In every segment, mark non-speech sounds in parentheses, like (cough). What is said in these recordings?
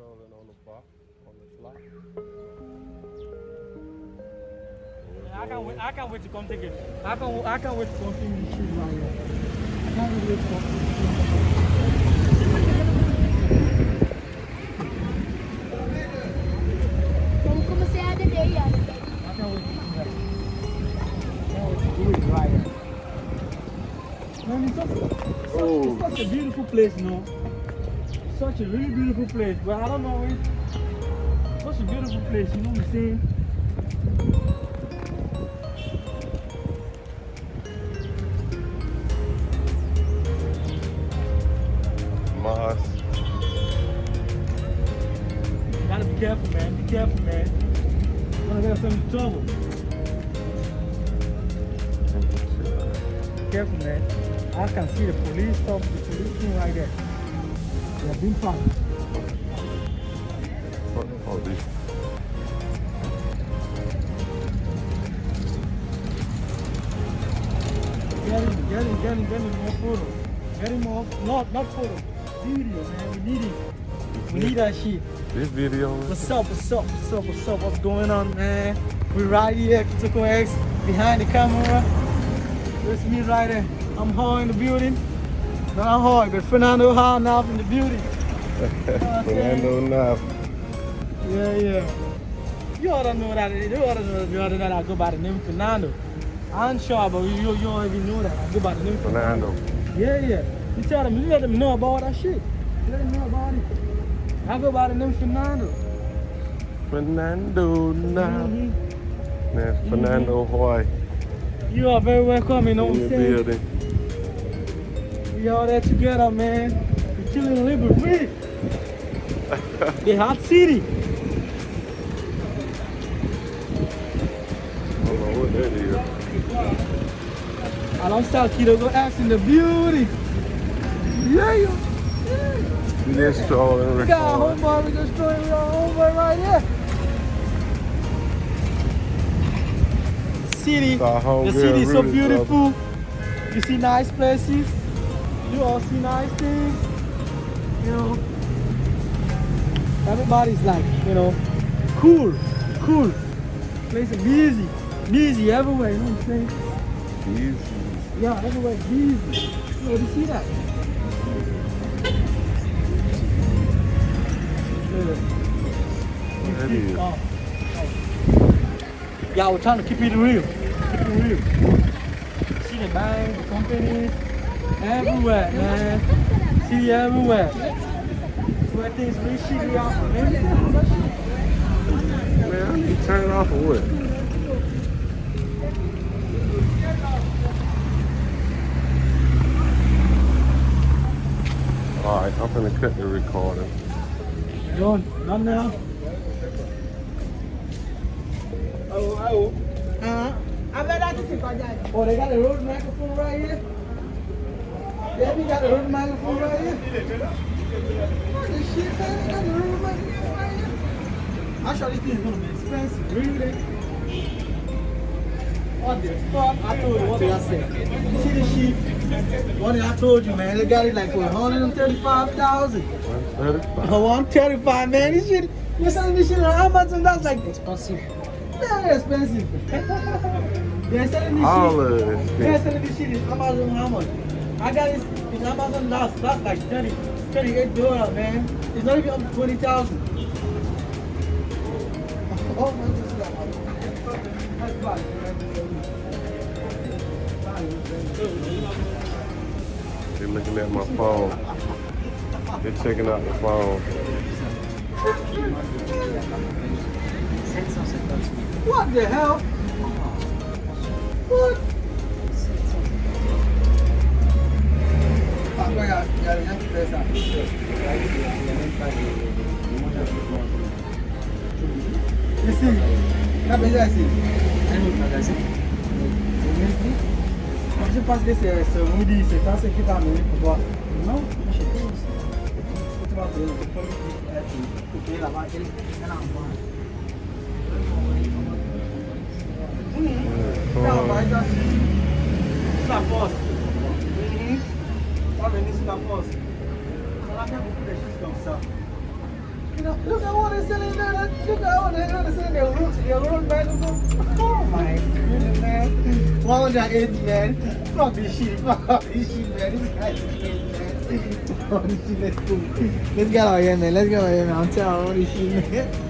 strolling on the bar, on the block. I can't wait. I can't wait to come take it. I can't. I can't wait to come film this shit right. I can't wait to come. Vamos começar a. I can't can't wait to do. Man, it's such, such, a beautiful place, know. Such a really beautiful place, but I don't know it. Such a beautiful place, you know what I'm saying? Gotta be careful, man. Be careful, man. Wanna get us into trouble. Careful, man. I can see the police stop, the police thing right there. They're being parked. Fuck the police. Get him, get him, get him, get him more photo. Get him more, not, not photo. Video, man. We need it. We need that shit. This video What's up, what's up, what's up, what's up, what's going on, man? We right here, Kitoko X, behind the camera. There's me right there. I'm hard in the building. Not hard, but Fernando hard now in the building. (laughs) Fernando Knife. Yeah, yeah. You ought to know that, you ought to know, you ought to know that I go by the name Fernando. I'm sure, but you, you don't even know that. I go by the name Fernando. Yeah, yeah. You tell them, you let them know about that shit. Let them know about it. I go by the name Fernando. Fernando Knife. Mhm. Man, Fernando Hoy You are very welcome, you know what in I'm saying? building. We all there together, man. We chilling in Liberty. the hot city. I don't know what that is. Alongside Kiddo go ask in the beauty. Yeah, We just strolling and we got our homeboy, we just throwing our homeboy right here. City. The city is so beautiful. You see nice places. You all see nice things. You know. Everybody's like, you know, cool, cool. Place is busy, busy everywhere. You know what I'm saying? Easy. Yeah, everywhere busy. You know, you see that? Oh, oh. Yeah, we're trying to keep it real. Keep it real. See the bank, the company, everywhere, man. See everywhere. Where things really shitty out. Man, Man, I need to turn it off or what? Alright, I'm gonna cut the recording. Done. Done now. Oh, oh. Uh-huh. Oh, they got a Rode microphone right here. Yeah, we got the Rode microphone right here. Oh, this shit, man, they got the Rode microphone right here. I Actually, this is gonna be expensive, really. What the fuck? I told you, what did I say? You see the sheep? What did I told you, man? They got it like for 135000 135. Oh, 135 man. This shit, you're selling this shit on Amazon, that's like Expensive. very expensive. (laughs) They're selling this All shit. of this They're selling this shit in Amazon how much? I got it in Amazon last, that's like 30, 38 dollars, man. It's not even up to 20,000. (laughs) Oh my goodness. They're looking at my phone. They're checking out the phone. What the hell? What? Ici, la déjà ici. Un magasin. Je pense que c'est ce moudi, c'est ça ce qui t'a eu pour toi. Non, j'ai tout aussi. Tu tá vas payer, tu peux payer là-bas, elle a envoyé. Ça envoie, ça. Ça force. Bom deixar descansar. You know, look at what they're selling there. Look at what they're selling their root, their root microphone. Oh my goodness, man. 180, man. Fuck this shit. Fuck this shit, man. This guy's crazy, (laughs) man. Let's get out here, man. Let's get out here, man. I'm telling all this shit, man.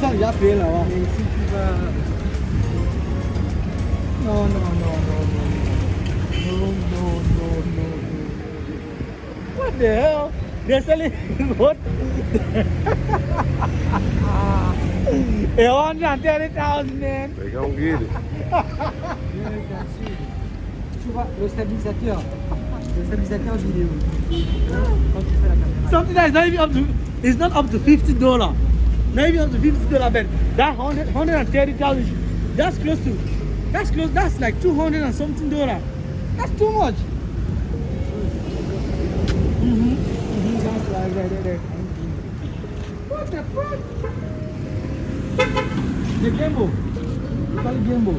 Ça, il a payé là-bas. Mais si tu vas... Non, non, non, non, non. Non, non, non, non, non. What the hell They're selling (laughs) what? A hundred and thirty thousand man. They gonna get it. Tu vois, le stabilisateur. Le stabilisateur vidéo. Quand tu fais la caméra. Something that is not even up to it's not up to fifty dollar. Even up to fifty dollar but that hundred hundred and thirty thousand that's close to that's close that's like two hundred and something dollar. That's too much. Mhm, Mhm. that's right, right, right, right. What the fuck? The gimbal. You call it gimbal.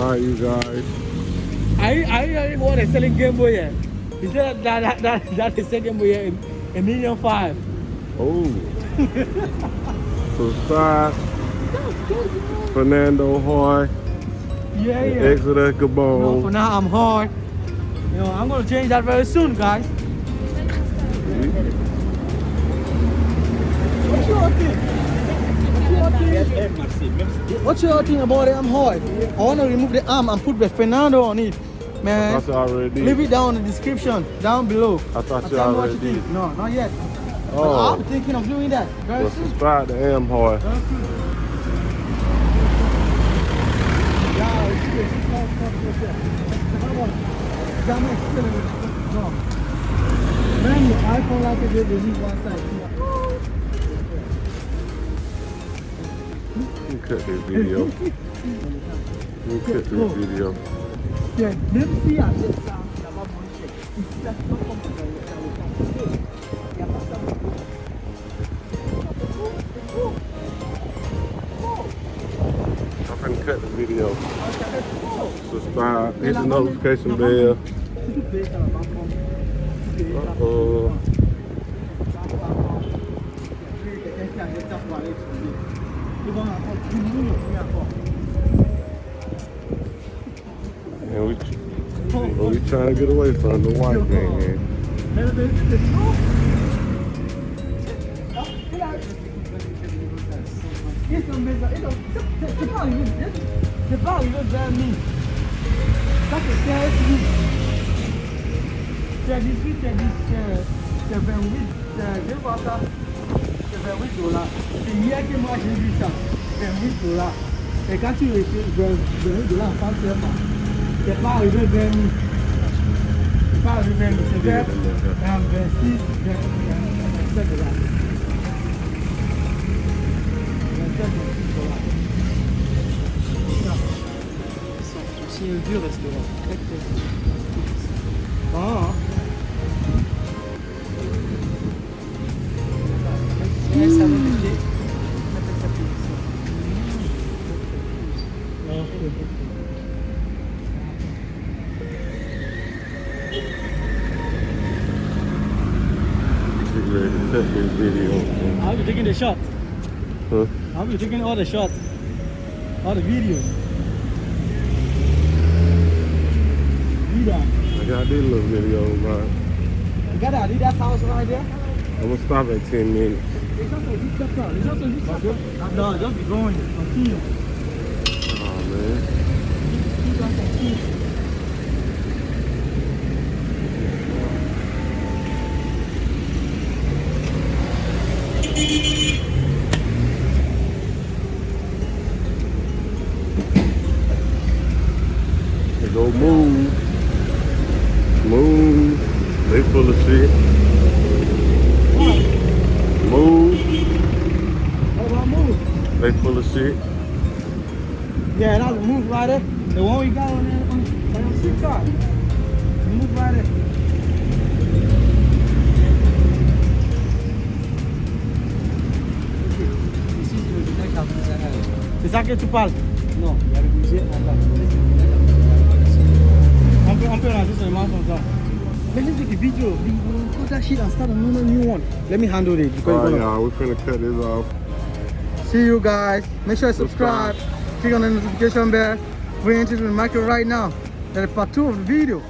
All right, you guys. I I I what they're selling Game Boy here. He said that that that, that they sell Game Boy here a million five. Oh. Subscribe. Fernando Hoy. Yeah, yeah. Exeter No, for now I'm hard. You know, I'm gonna change that very soon, guys. What's your thing? What's your thing about it? I'm hard? I want to remove the arm and put the Fernando on it. Man, That's already did. leave it down in the description, down below. I thought you what already you did. No, not yet. Oh, I'm thinking of doing that. Very well, soon. subscribe to Amhoy. Very. Yeah, it's good. It's not- it's not good there. Come on. Jamais still in it. No. Man, the iPhone like it, they leave one side. Me cut this video. Me cut this video. Yeah, même si cette ça, va manger. Ici, là, c'est pas comme dans le- dans le café. Il y a pas ça. I'm to cut the video. Subscribe. Hit the notification bell. Payes, ça we trying to get away from the white man. C'est pas arrivé, vers nous. Ça c'est 16 000. C'est 18, c'est 10, c'est- c'est 28, c'est- je vois ça, c'est 28 dollars. C'est que moi j'ai ça, 28 dollars. Et quand tu écris 28 dollars c'est pas vers le I'll taking the shot. Huh? I'll be taking all the shots. All the videos. I got this little video, man. You got that Adidas house right there? I'm gonna stop at 10 minutes. It's also a good chapter. It's a good chapter. No, just be going. Continue. Oh, man. Keep on go move. Move. They full of shit. Move. They full of shit. Yeah, that's I was move right there. The one we got on there on, the street car. Move right there. C'est ça que tu parles Non, il y a le budget en bas. On peut, on peut rentrer seulement comme ça. Let me take a video. We will put that shit and start another new one. Let me handle it because Alright, it's gonna- y'all. We finna cut this off. See you guys. Make sure you subscribe. Click on the notification bell. We're into the market right now. That is part two of the video.